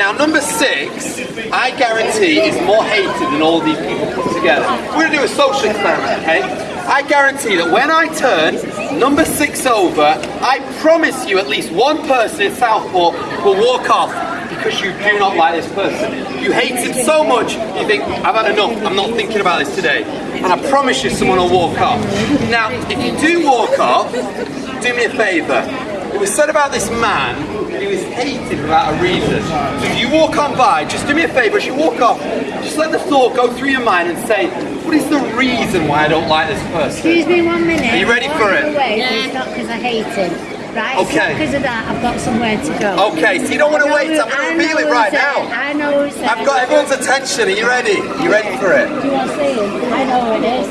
Now, number six, I guarantee is more hated than all these people put together. We're going to do a social experiment, okay? I guarantee that when I turn number six over, I promise you at least one person in Southport will walk off because you do not like this person. You hate him so much, you think, I've had enough, I'm not thinking about this today. And I promise you someone will walk off. Now, if you do walk off, do me a favour. It was said about this man he was hated without a reason. So if you walk on by, just do me a favour, as you walk off, just let the thought go through your mind and say, what is the reason why I don't like this person? Excuse me one minute. Are you ready for it? Away, It's not because I hate him. Right? Okay. because of that. I've got somewhere to go. Okay, so you don't want to wait, who- I'm going to reveal it right now. I know who's there. I've got everyone's attention, are you ready? Are You ready for it? Do you want to see him? I know who it is.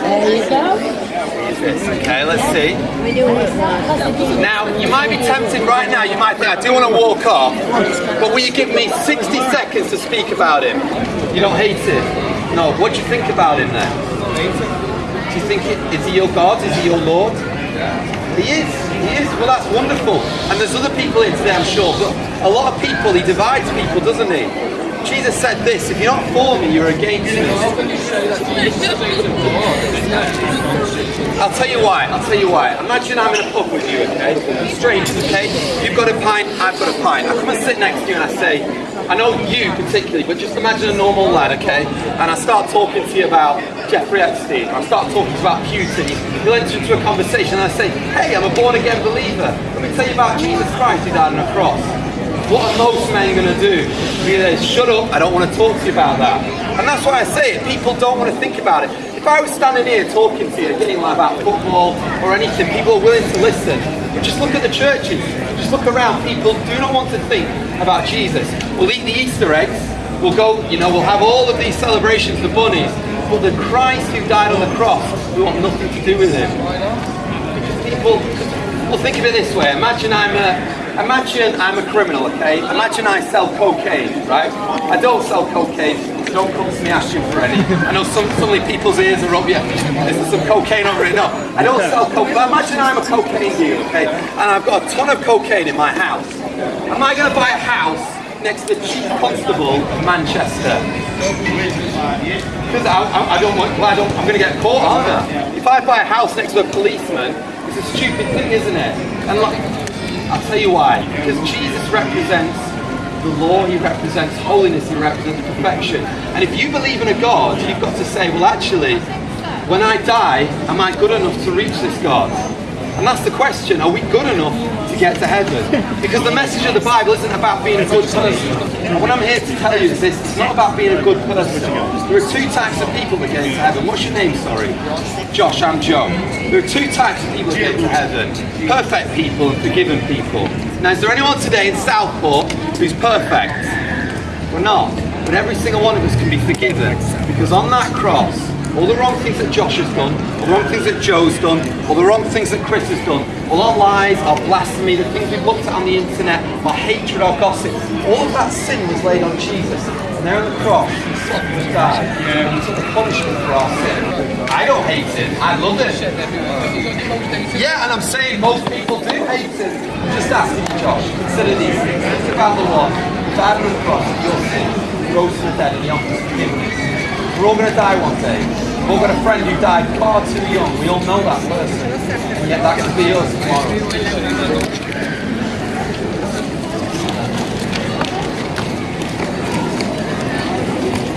There you go. Okay, let's see. This. Now, you might be tempted right now, you might think, I do want to walk off, but will you give me 60 seconds to speak about him? You don't hate him? No, what do you think about him then? Do you think, it, is he your God? Is he your Lord? He is, he is. Well, that's wonderful. And there's other people in today, I'm sure, but a lot of people, he divides people, doesn't he? Jesus said this, if you're not for me, you're against me. I'll tell you why. I'll tell you why. Imagine I'm in a pub with you, okay? Strangers, okay? You've got a pint, I've got a pint. I come and sit next to you and I say, I know you particularly, but just imagine a normal lad, okay? And I start talking to you about Jeffrey Epstein. I start talking about Putin. You'll enter into a conversation and I say, hey, I'm a born again believer. Let me tell you about Jesus Christ who died on a cross. What are most men going to do? Be Either shut up, I don't want to talk to you about that. And that's why I say it, people don't want to think about it. If I was standing here talking to you, getting like about football or anything, people are willing to listen. But just look at the churches, just look around, people do not want to think about Jesus. We'll eat the Easter eggs, we'll go, you know, we'll have all of these celebrations, the bunnies, but the Christ who died on the cross, we want nothing to do with him. Because people, well think of it this way, imagine I'm a, Imagine I'm a criminal, okay? Imagine I sell cocaine, right? I don't sell cocaine. Don't come to me asking for any. I know some suddenly people's ears are up. Yeah, this is some cocaine over it. No, I don't sell cocaine. But imagine I'm a cocaine dealer, okay? And I've got a ton of cocaine in my house. Am I going to buy a house next to the chief constable of Manchester? Because I, I, I don't want. Well, I don't. I'm going to get caught, aren't I? If I buy a house next to a policeman, it's a stupid thing, isn't it? And like, I'll tell you why. Because Jesus represents the law, he represents holiness, he represents perfection. And if you believe in a God, you've got to say, well, actually, when I die, am I good enough to reach this God? And that's the question, are we good enough to get to heaven? Because the message of the Bible isn't about being a good person. And what I'm here to tell you is this, it's not about being a good person. There are two types of people that get into heaven. What's your name, sorry? Josh, I'm Joe. There are two types of people that get into heaven. Perfect people and forgiven people. Now, is there anyone today in Southport who's perfect? We're not. But every single one of us can be forgiven. Because on that cross, all the wrong things that Josh has done, all the wrong things that Joe's done, all the wrong things that Chris has done, all our lies, our blasphemy, the things we've looked at on the internet, our hatred, our gossip, all of that sin was laid on Jesus. And there on the cross, he suffered and died. And he took the punishment for our sin. I don't hate it. I love it. Yeah, and I'm saying most people do hate it. Just ask him, Josh. Consider these things. Think about the one who died on the cross your sin, rose from the dead, and he offers forgiveness. We're all going to die one day. We've all got a friend who died far too young. We all know that person. And yet that could be us tomorrow.